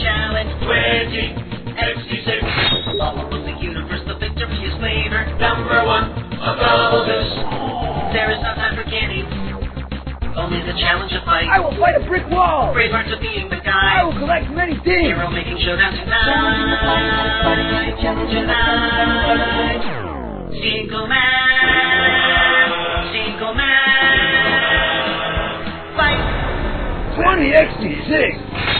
challenge. 20 XD6. All over the universe, the victory is later. Number one, a double this. There is no time for candy. Only the challenge of fight. I will fight a brick wall. Brave hearts of being the I will collect many things. Hero making showdown tonight. Challenge Tonight. Single man. Single man. Fight. 20 XD6.